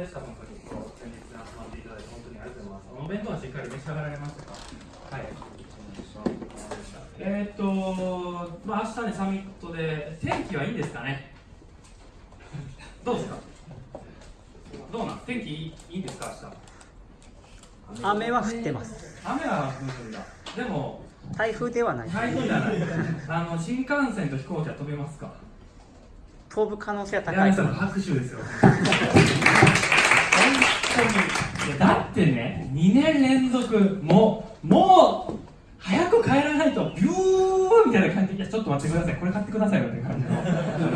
でした、本当に。今日、先日集まっていただいて、本当にありがとうございます。お弁当はしっかり召し上がられましたかはい。えー、っと、まあ、明日ね、サミットで、天気はいいんですかねどうです。かどうなん天気いいんですか、明日雨は降ってます。雨は降るんだ。でも、台風ではない台風じゃない。あの、新幹線と飛行機は飛べます。か飛ぶ可能性は高い柳さんの拍手です。よ。ってね、2年連続、もう、もう、早く帰らないと、ビューみたいな感じで、いや、ちょっと待ってください、これ買ってくださいよって感じ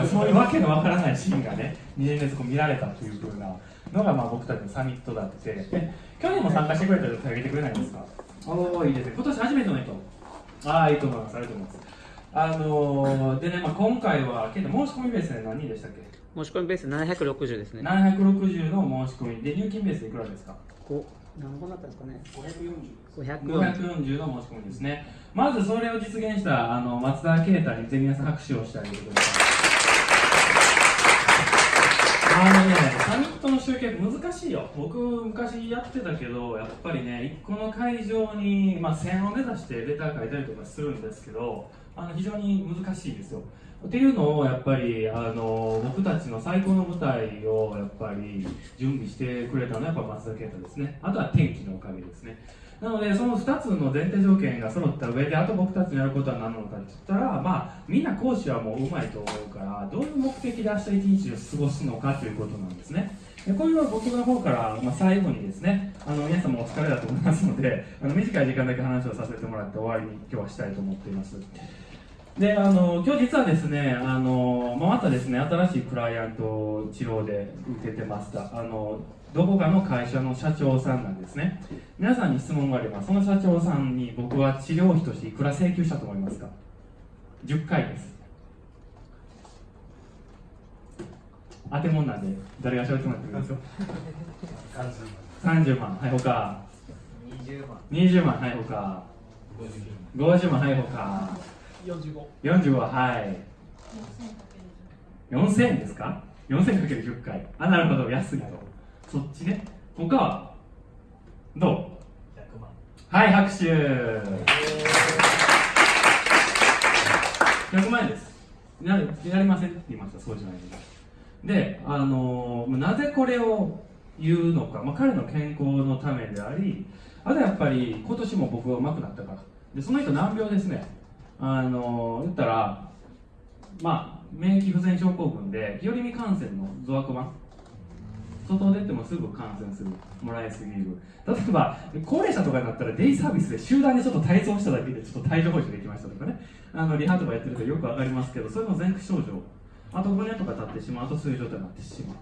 の、そういうわけのわからないシーンがね、2年連続見られたというふうなのが、まあ、僕たちのサミットだって、で去年も参加してくれたら手挙げてくれないんですか？おーいいですね。今年初めての人。ああ、いいと思います。ありがとうございます。あのー、でね、まあ、今回は、けど申し込みベースで何人でしたっけ？申し込みベース760ですね760の申し込みで入金ベースいくらですか？こ何本だったんですかね？540 540の申し込みですね。まずそれを実現したあの松田啓太にぜひ皆さん拍手をしてあげてください。あのねサミットの集計難しいよ。僕昔やってたけどやっぱりね1個の会場に、まあ、線を目指してレター書いたりとかするんですけどあの非常に難しいですよ。っていうのをやっぱりあの僕たちの最高の舞台をやっぱり準備してくれたのはやっぱ松田啓太ですね。あとは天気のおかげですね。なのでその2つの前提条件が揃った上であと僕たちのやることは何なのかって言ったらまあみんな講師はもううまいと思うからどういう目的で明日一日を過ごすのかということなんですね。でこういうのは僕の方から、まあ、最後にですねあの皆さんもお疲れだと思いますのであの短い時間だけ話をさせてもらって終わりに今日はしたいと思っています。であの今日実はですねあの、まあ、またですね新しいクライアント治療で受けてました。あのどこかの会社の社長さんなんですね。皆さんに質問があればその社長さんに僕は治療費としていくら請求したと思いますか？10回です。当てもんなんで誰が喋ってもらってもいいですよ。30万。はい他20万。20万。はい他50万。はい他45 45はい。4000円ですか？4000×10 回。あなるほど。安いと。そっちね。他は？どう？100万。はい拍手。100万円です。ややりませんって言いましたそうじゃないでであのーなぜこれを言うのか、まあ、彼の健康のためでありあとやっぱり今年も僕が上手くなったから。でその人難病ですねあの言ったらまあ免疫不全症候群で日和見感染の増悪版外出てもすぐ感染する。もらいすぎる。例えば高齢者とかになったらデイサービスで集団でちょっと体操しただけでちょっと帯状疱疹できましたとかね。あのリハとかやってるとよくわかりますけどそれの前駆症状。あと5年とか経ってしまう。とそういう状態になってしまう。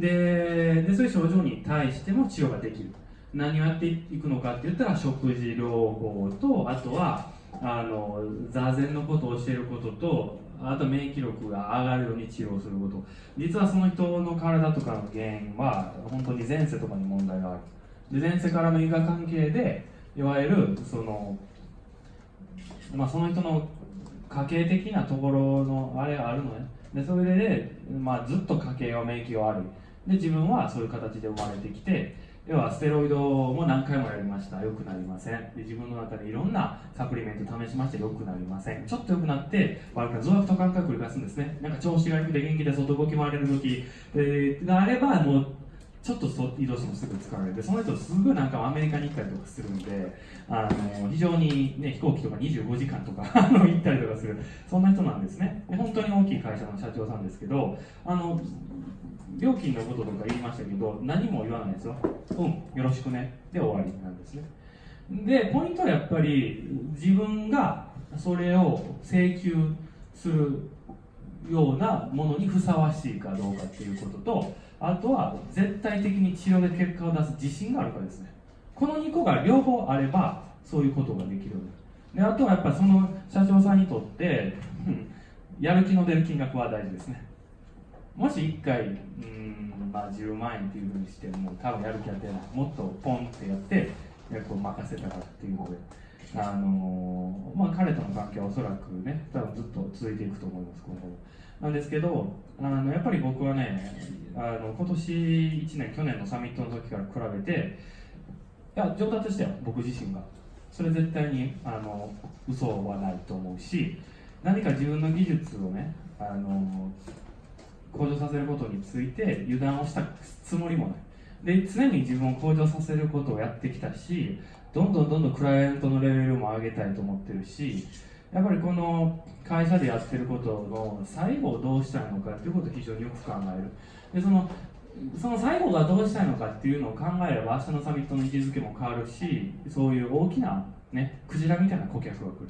ででそういう症状に対しても治療ができる。何をやっていくのかって言ったら食事療法とあとはあの座禅のことを教えることとあと免疫力が上がるように治療すること。実はその人の体とかの原因は本当に前世とかに問題がある。で前世からの因果関係でいわゆるその,、まあ、その人の家系的なところのあれがあるのね。でそれで、まあ、ずっと家系は免疫が悪いで自分はそういう形で生まれてきて要はステロイドも何回もやりました。良くなりません。で自分の中でいろんなサプリメント試しまして良くなりません。ちょっと良くなって悪くなる増悪と感覚繰り返すんですね。なんか調子が良くて元気で外動き回れる時、えーがあればもうちょっと移動してもすぐ疲れてその人すぐなんかアメリカに行ったりとかするんであの非常に、ね、飛行機とか25時間とか 行ったりとかする。そんな人なんですね。で本当に大きい会社の社長さんですけどあの料金のこととか言いましたけど何も言わないですよ。うんよろしくね。で終わりなんですね。でポイントはやっぱり自分がそれを請求するようなものにふさわしいかどうかっていうこととあとは絶対的に治療で結果を出す自信があるかですね。この2個が両方あればそういうことができるであとはやっぱりその社長さんにとって、やる気の出る金額は大事ですね。もし1回うん、まあ、10万円っていうふうにしても多分やる気やってない。もっとポンってやって役を任せたらっていうので。あのまあ、彼との関係はおそらくね多分ずっと続いていくと思います今後なんですけどあのやっぱり僕はねあの今年1年去年のサミットの時から比べていや上達したよ僕自身が。それ絶対にあの嘘はないと思うし何か自分の技術をねあの向上させることについて油断をしたつもりもない。で常に自分を向上させることをやってきたしどんどんどんどんクライアントのレベルも上げたいと思ってるしやっぱりこの会社でやってることの最後をどうしたいのかっていうことを非常によく考える。でそのその最後がどうしたいのかっていうのを考えれば明日のサミットの位置づけも変わるしそういう大きな、ね、クジラみたいな顧客が来る。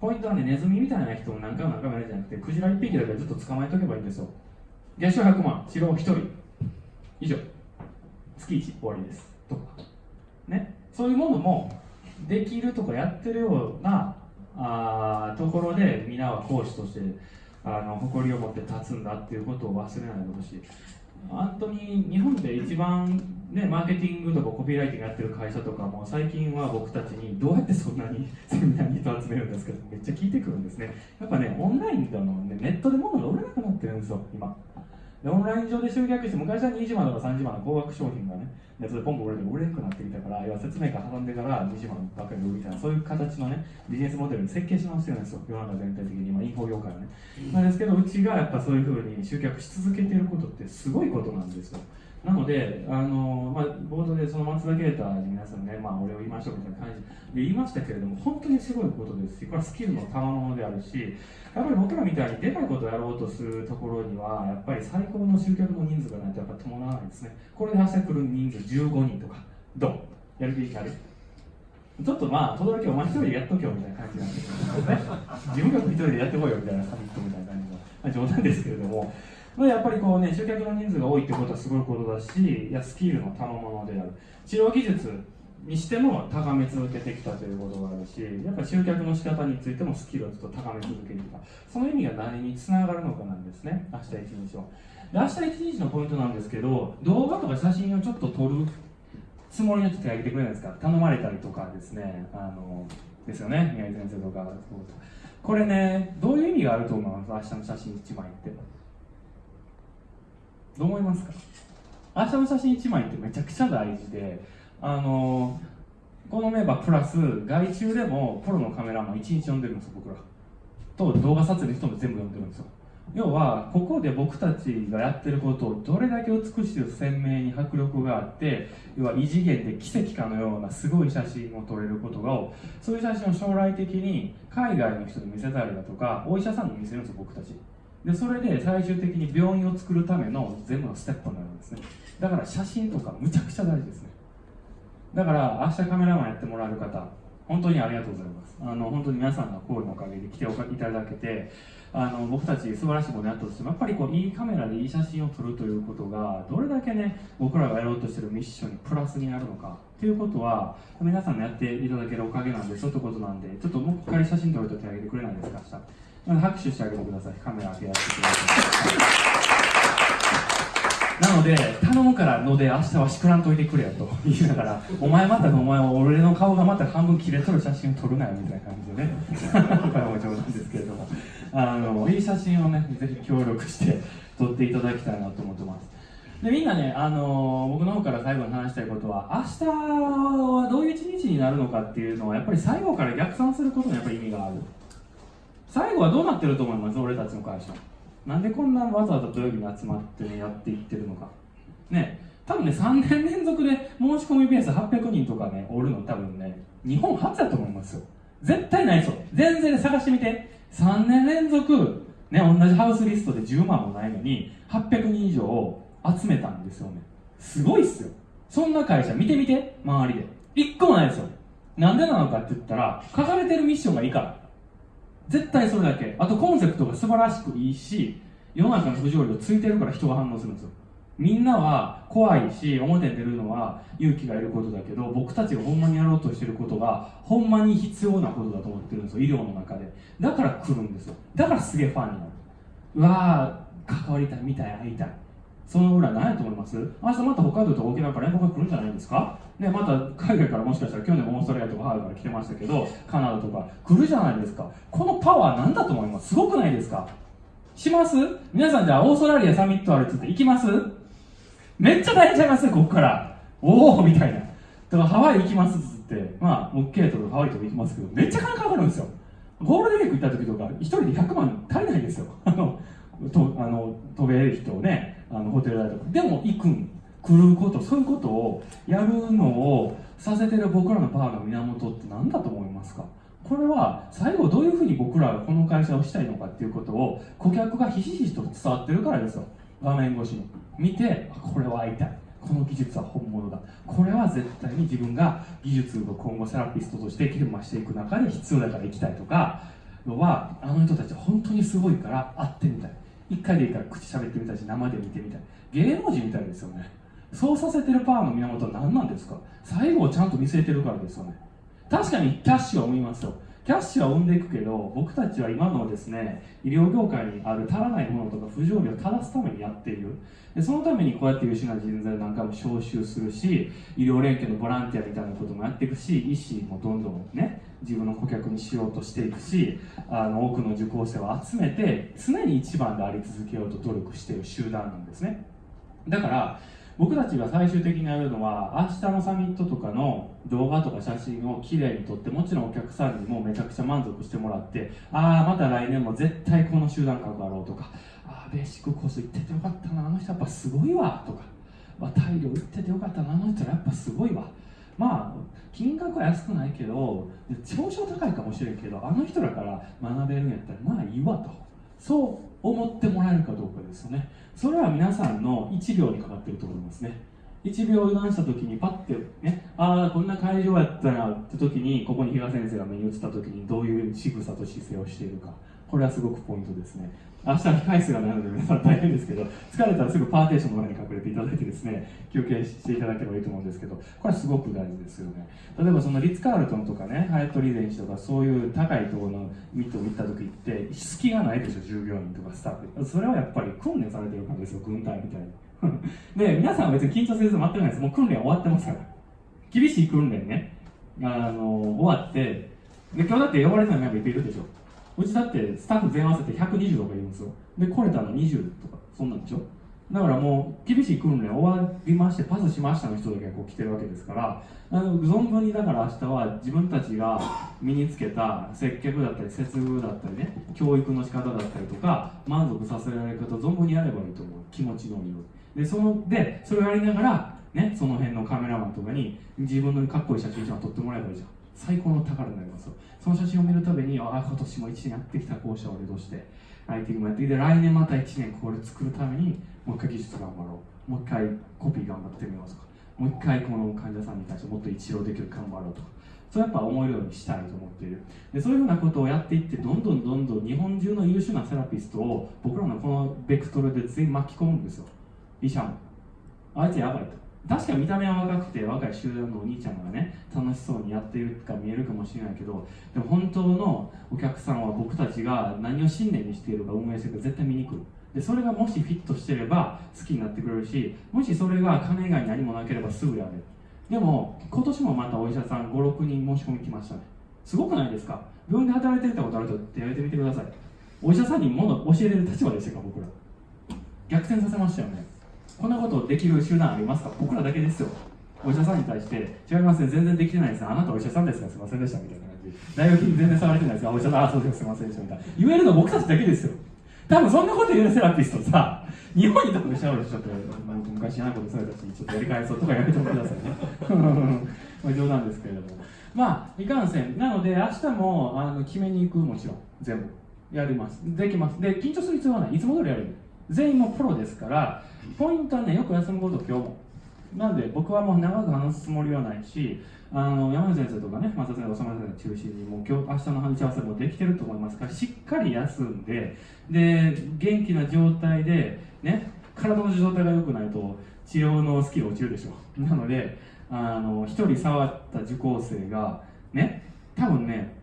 ポイントはねネズミみたいな人を何回も何回もやるんじゃなくてクジラ1匹だけずっと捕まえとけばいいんですよ。月賞100万白1人。以上。月1終わりです。とか。ね。そういうものもできるとかやってるようなあところで皆は講師としてあの誇りを持って立つんだっていうことを忘れないでほしい。本当に日本で一番、ね、マーケティングとかコピーライティングやってる会社とかも最近は僕たちにどうやってそんなに セミナーに人集めるんですけどめっちゃ聞いてくるんですね。やっぱねオンラインだの、ね、ネットで物が売れなくなってるんですよ今。でオンライン上で集客して昔は20万とか30万の高額商品がねネットでポンポン売れて売れなくなってきたから要は説明会挟んでから20万ばっかり売るみたいなそういう形のねビジネスモデルに設計し直してるんですよ。世の中全体的に今インフォ業界はね、なんですけどうちがやっぱそういうふうに集客し続けてることってすごいことなんですよ。なので、あのまあ、冒頭でその松田啓太に皆さんね、まあ、俺を言いましょうみたいな感じで言いましたけれども、本当にすごいことですし、これはスキルの賜物であるし、やっぱり僕らみたいにでかいことをやろうとするところには、やっぱり最高の集客の人数がないとやっぱ伴わないですね。これで明日来る人数15人とか、どう？やる気になる？ちょっとまあ、轟お前一人でやっとけよみたいな感じなんですけどね、自分が一人でやってこいよみたいなサミットみたいな感じの、まあ、冗談ですけれども、まあやっぱりこうね、集客の人数が多いってことはすごいことだし、いやスキルの賜物である。治療技術にしても高め続けてきたということがあるし、やっぱ集客の仕方についてもスキルをずっと高め続けてきた。その意味が何につながるのかなんですね、明日一日を。で明日一日のポイントなんですけど、動画とか写真をちょっと撮るつもりの人手挙げてくれないですか？頼まれたりとかですね、あの、ですよね、宮井先生とか。これね、どういう意味があると思います？明日の写真1枚って。どう思いますか？明日の写真1枚ってめちゃくちゃ大事で、あのこのメンバープラス外注でもプロのカメラマン1日呼んでるんですよ僕ら。と動画撮影の人も全部呼んでるんですよ。要はここで僕たちがやってることをどれだけ美しく鮮明に迫力があって要は異次元で奇跡かのようなすごい写真を撮れることがそういう写真を将来的に海外の人に見せたりだとかお医者さんに見せるんですよ僕たち。でそれで最終的に病院を作るための全部のステップになるんですね。だから写真とかむちゃくちゃ大事ですね。だから明日カメラマンやってもらえる方本当にありがとうございます。あの本当に皆さんの声のおかげで来ていただけてあの僕たち素晴らしいものやったとしてもやっぱりこういいカメラでいい写真を撮るということがどれだけね僕らがやろうとしてるミッションにプラスになるのかということは皆さんのやっていただけるおかげなんでそういうことなんでちょっともう一回写真撮ると手挙げてくれないですか明日拍手してあげてくださいカメラ開けやってくださいなので頼むからので明日はしくらんといてくれよと言いながらお前またお前は俺の顔がまた半分切れとる写真を撮るなよみたいな感じでね。これも冗談ですけれども。あのいい写真をねぜひ協力して撮っていただきたいなと思ってます。でみんなね、あの僕の方から最後に話したいことは明日はどういう一日になるのかっていうのはやっぱり最後から逆算することにやっぱり意味がある。最後はどうなってると思います？俺たちの会社。なんでこんなわざわざ土曜日に集まって、ね、やっていってるのか。ね。多分ね3年連続で申し込みベース800人とかねおるの多分ね日本初だと思いますよ。絶対ないですよ全然探してみて。3年連続ね同じハウスリストで10万もないのに800人以上集めたんですよね。すごいっすよ。そんな会社見てみて周りで。1個もないですよ。なんでなのかって言ったら書かれてるミッションがいいから。絶対それだけ。あとコンセプトが素晴らしくいいし世の中の不条理をついてるから人が反応するんですよ。みんなは怖いし表に出るのは勇気がいることだけど僕たちがほんまにやろうとしてることがほんまに必要なことだと思ってるんですよ医療の中で。だから来るんですよ。だからすげえファンになる。うわー関わりたい見たい会いたい。その裏何やと思います？明日また北海道と沖縄から連絡が来るんじゃないですか？ね、また海外からもしかしたら去年オーストラリアとかハワイから来てましたけどカナダとか。来るじゃないですか。このパワー何だと思います？すごくないですか？します？皆さんじゃあオーストラリアサミットあるっつって行きます？めっちゃ大変ちゃいますここから。おおみたいな。だからハワイ行きますっつって。まあ OK とかハワイとか行きますけどめっちゃ金かかるんですよ。ゴールデンウィーク行った時とか1人で100万足りないんですよ。あのとあの飛べる人をねあのホテル代とか。でも行くん。来ることそういうことをやるのをさせてる僕らのパワーの源って何だと思いますか？これは最後どういうふうに僕らがこの会社をしたいのかっていうことを顧客がひしひしと伝わってるからですよ。画面越しに。見てこれは会いたい。この技術は本物だ。これは絶対に自分が技術を今後セラピストとして研磨していく中で必要だから行きたいとかはあの人たち本当にすごいから会ってみたい。一回でいいから口喋ってみたいし生で見てみたい。芸能人みたいですよね。そうさせてるパワーの源は何なんですか？最後をちゃんと見据えてるからですよね。確かにキャッシュは生みますよ。キャッシュは生んでいくけど僕たちは今のですね医療業界にある足らないものとか不条理を正すためにやっている。でそのためにこうやって優秀な人材なんかも招集するし医療連携のボランティアみたいなこともやっていくし医師もどんどんね自分の顧客にしようとしていくしあの多くの受講生を集めて常に一番であり続けようと努力している集団なんですね。だから僕たちが最終的にやるのは明日のサミットとかの動画とか写真をきれいに撮ってもちろんお客さんにもめちゃくちゃ満足してもらってああまた来年も絶対この集団関わろうとかああベーシックコース行っててよかったなあの人やっぱすごいわとか、まあ、大量行っててよかったなあの人やっぱすごいわ。まあ金額は安くないけど少々高いかもしれんけどあの人らから学べるんやったらまあいいわと。そう。思ってもらえるかどうかですよね。それは皆さんの1秒にかかってると思いますね。1秒油断した時にパッてねああこんな会場やったなって時にここに比嘉先生が目に映った時にどういう仕草と姿勢をしているか。これはすごくポイントですね。明日控え室がないので皆さん大変ですけど疲れたらすぐパーテーションの中に隠れていただいてですね休憩していただければいいと思うんですけどこれはすごく大事ですよね。例えばそのリッツ・カールトンとかねハヤット・リーゼンシとかそういう高いところのミットを行った時って隙がないでしょ従業員とかスタッフ。それはやっぱり訓練されてるからですよ軍隊みたいに。で皆さんは別に緊張せず待ってないです。もう訓練終わってますから。厳しい訓練ね。あの終わってで今日だって呼ばれてないメンバーいっぱいいるでしょ。うちだってスタッフ全合わせて120とかいるんですよ。で来れたの20とかそんなんでしょ？だからもう厳しい訓練終わりましてパスしましたの人だけがこう来てるわけですからあの存分にだから明日は自分たちが身につけた接客だったり接遇だったりね教育の仕方だったりとか満足させられることを存分にやればいいと思う。気持ちのいいでそのでそれをやりながらねその辺のカメラマンとかに自分のかっこいい写真一枚撮ってもらえばいいじゃん。最高の宝になります。その写真を見るたびにああ今年も1年やってきた校舎を俺として IT もやってきて来年また1年これ作るためにもう一回技術頑張ろう。もう一回コピー頑張ってみようとか。もう一回この患者さんに対してもっと一郎できる頑張ろうとか。そうやっぱ思えるようにしたいと思っている。でそういうふうなことをやっていってどんどんどんどん日本中の優秀なセラピストを僕らのこのベクトルで全員巻き込むんですよ。医者も。あいつやばいと。確かに見た目は若くて若い集団のお兄ちゃんがね楽しそうにやっているか見えるかもしれないけどでも本当のお客さんは僕たちが何を信念にしているか運営してるか絶対見に来る。でそれがもしフィットしてれば好きになってくれるしもしそれが金以外に何もなければすぐやれる。でも今年もまたお医者さん56人申し込み来ましたね。すごくないですか？病院で働いてみたことある人手挙げてみてください。お医者さんにもの教えれる立場でしたか僕ら。逆転させましたよね。こんなことできる集団ありますか？僕らだけですよ。お医者さんに対して違いますね。全然できてないです。あなたお医者さんですか？すいませんでした。みたいな感じ。大学に全然触れてないです。あお医者さんあそうです。すいませんでした。みたいな。言えるの僕たちだけですよ。多分そんなこと言うセラピストさ日本に多分シャワーしちょっと昔嫌なことされたしちょっとやり返そうとかやめてくださいね。まあ冗談ですけれども。まあいかんせん。なので明日もあの決めに行くもちろん。全部。やります。できます。で緊張する必要はない。いつも通りやる全員もプロですからポイントはねよく休むこと今日も。なんで僕はもう長く話すつもりはないしあの山根先生とかね松田先生長村先生中心にもう今日明日の話し合わせもできてると思いますからしっかり休んでで元気な状態でね体の状態が良くないと治療のスキル落ちるでしょ。うなのであの一人触った受講生がね多分ね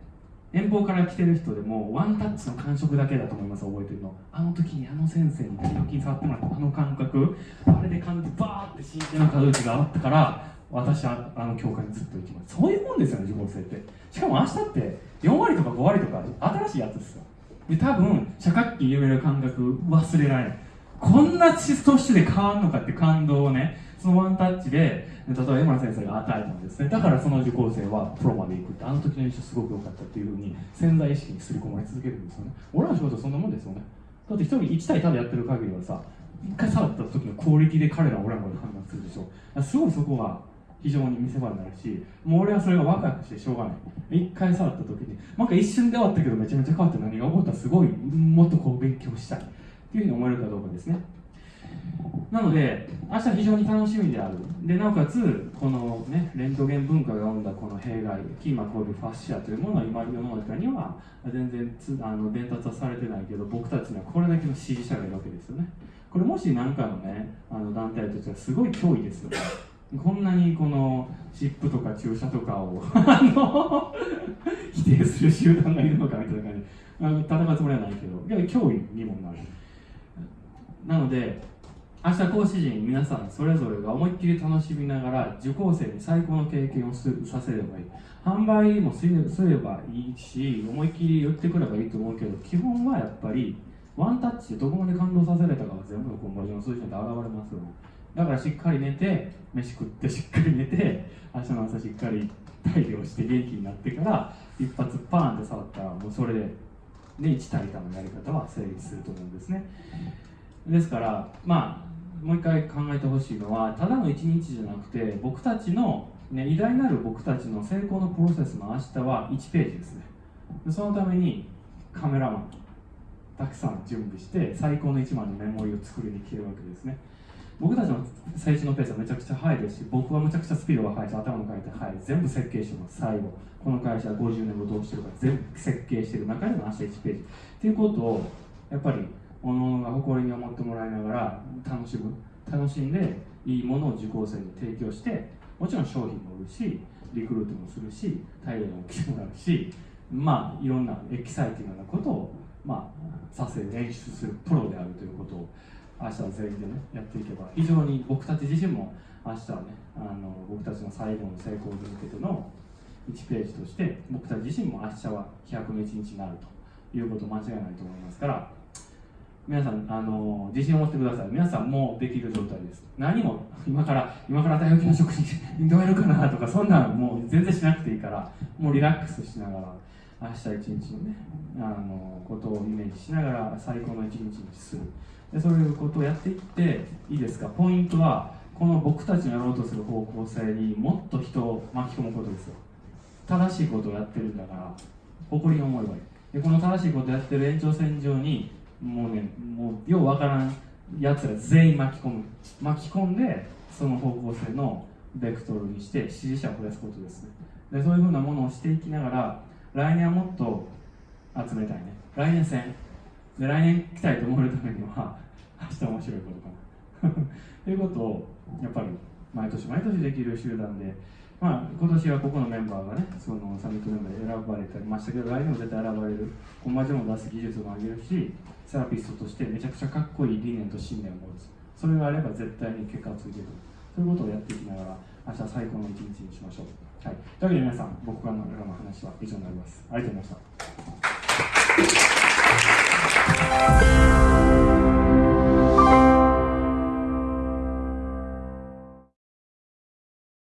遠方から来てる人でもワンタッチの感触だけだと思います覚えてるの。あの時にあの先生に腹筋触ってもらった。あの感覚。あれで感じバーって神経の可動域があったから私はあの教会にずっと行きます。そういうもんですよね受講生って。しかも明日って4割とか5割とか新しいやつですよ。で多分社会期夢る感覚忘れられない。こんなシストッで変わるのかって感動をねそのワンタッチで例えば江村先生が与えたんですね。だからその受講生はプロまで行くってあの時の印象すごく良かったっていうふうに潜在意識に刷り込まれ続けるんですよね。俺らの仕事はそんなもんですよね。だって一人1対他でやってる限りはさ一回触った時のクオリティで彼らは俺らまで判断するでしょ。すごいそこは非常に見せ場になるしもう俺はそれがワクワクしてしょうがない。一回触った時になんか一瞬で終わったけどめちゃめちゃ変わって何が起こった？らすごいもっとこう勉強したいっていうふうに思えるかどうかですね。なので明日非常に楽しみである。でなおかつこのねレントゲン文化が生んだこの弊害キーマコールファッシアというものは今世の中には全然つあの伝達はされてないけど僕たちにはこれだけの支持者がいるわけですよね。これもし何かのねあの団体としてはすごい脅威ですよこんなにこの湿布とか注射とかを あの否定する集団がいるのかみたいな感じ。あの戦うつもりはないけどいや脅威にもなる。なので明日講師陣皆さんそれぞれが思いっきり楽しみながら受講生に最高の経験をさせればいい。販売もすればいいし思いっきり言ってくればいいと思うけど基本はやっぱりワンタッチでどこまで感動させれたかが全部のコンバージョン数字に現れますよ。だからしっかり寝て飯食ってしっかり寝て明日の朝しっかり大量して元気になってから一発パーンって触ったらもうそれで、ね、1対1のやり方は成立すると思うんですね。ですからまあもう一回考えてほしいのはただの一日じゃなくて僕たちの、ね、偉大なる僕たちの成功のプロセスの明日は1ページですね。そのためにカメラマンたくさん準備して最高の1枚のメモリを作りに来てるわけですね。僕たちの成長のペースはめちゃくちゃ速いですし僕はめちゃくちゃスピードが速いし頭の回転速い。全部設計してます最後。この会社は50年後どうしてるか全部設計してる中での明日1ページ。っていうことをやっぱりおのおのが誇りに思ってもらいながら楽しむ楽しんでいいものを受講生に提供してもちろん商品も売るしリクルートもするし大量に来てもらうしまあいろんなエキサイティングなことをまあさせ演出するプロであるということを明日は全員でねやっていけば非常に僕たち自身も明日はねあの僕たちの最後の成功に向けての1ページとして僕たち自身も明日は飛躍の一日になるということ間違いないと思いますから皆さんあの自信を持ってください。皆さんもうできる状態です。何も今から今から大学の職にどうやるかなとかそんなのもう全然しなくていいからもうリラックスしながら明日一日のねあのことをイメージしながら最高の一日にする。でそういうことをやっていっていいですか？ポイントはこの僕たちのやろうとする方向性にもっと人を巻き込むことですよ。正しいことをやってるんだから誇りに思えばいいでこの正しいことをやってる延長線上にもうねもうようわからんやつら全員巻き込む。巻き込んでその方向性のベクトルにして支持者を増やすことです。ねでそういうふうなものをしていきながら来年はもっと集めたいね。来年戦。で来年来たいと思えるためには 明日面白いことかな。ということをやっぱり毎年毎年できる集団でまあ、今年はここのメンバーがね、そのサミットメンバーで選ばれてましたけど、来年も絶対選ばれる、コンバージョンを出す技術も上げるし、セラピストとしてめちゃくちゃかっこいい理念と信念を持つ。それがあれば絶対に結果をついてくる。そういうことをやっていきながら、明日最高の一日にしましょう。はい。というわけで皆さん、僕からの話は以上になります。ありがとうございました。